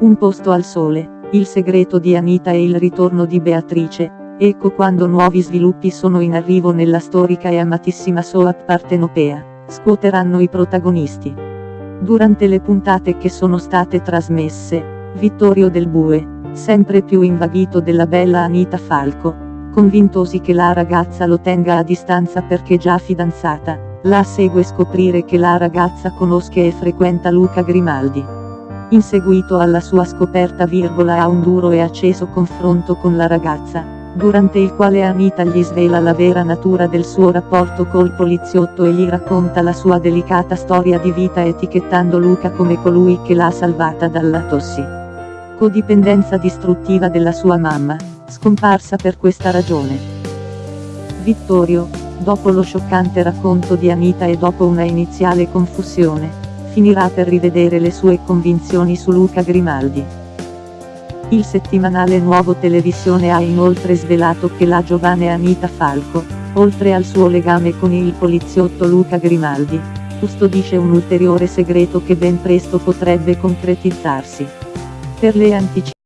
Un posto al sole, il segreto di Anita e il ritorno di Beatrice, ecco quando nuovi sviluppi sono in arrivo nella storica e amatissima soap partenopea, scuoteranno i protagonisti. Durante le puntate che sono state trasmesse, Vittorio Del Bue, sempre più invaghito della bella Anita Falco, convintosi che la ragazza lo tenga a distanza perché già fidanzata, la segue scoprire che la ragazza conosce e frequenta Luca Grimaldi. In seguito alla sua scoperta virgola ha un duro e acceso confronto con la ragazza, durante il quale Anita gli svela la vera natura del suo rapporto col poliziotto e gli racconta la sua delicata storia di vita etichettando Luca come colui che l'ha salvata dalla tossi. Codipendenza distruttiva della sua mamma, scomparsa per questa ragione. Vittorio, dopo lo scioccante racconto di Anita e dopo una iniziale confusione, finirà per rivedere le sue convinzioni su Luca Grimaldi. Il settimanale Nuovo Televisione ha inoltre svelato che la giovane Anita Falco, oltre al suo legame con il poliziotto Luca Grimaldi, custodisce un ulteriore segreto che ben presto potrebbe concretizzarsi. Per le anticipazioni